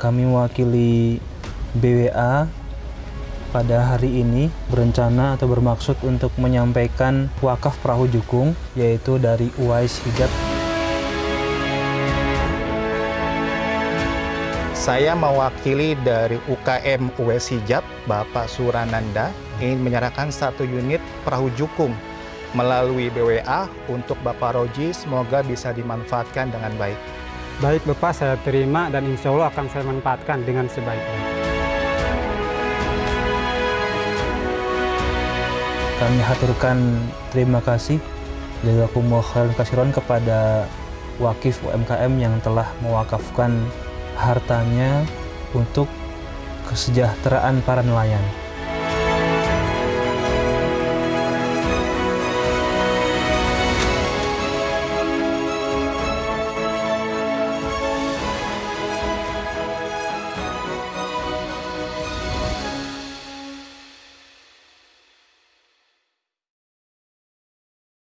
Kami mewakili BWA pada hari ini berencana atau bermaksud untuk menyampaikan wakaf perahu jukung yaitu dari Uwais Hijab. Saya mewakili dari UKM Uwais Hijab, Bapak Surananda, ingin menyerahkan satu unit perahu jukung melalui BWA untuk Bapak Roji, semoga bisa dimanfaatkan dengan baik. Baik Bapak, saya terima dan insya Allah akan saya manfaatkan dengan sebaiknya. Kami haturkan terima kasih jazakumullah khairan kasiron kepada wakif UMKM yang telah mewakafkan hartanya untuk kesejahteraan para nelayan.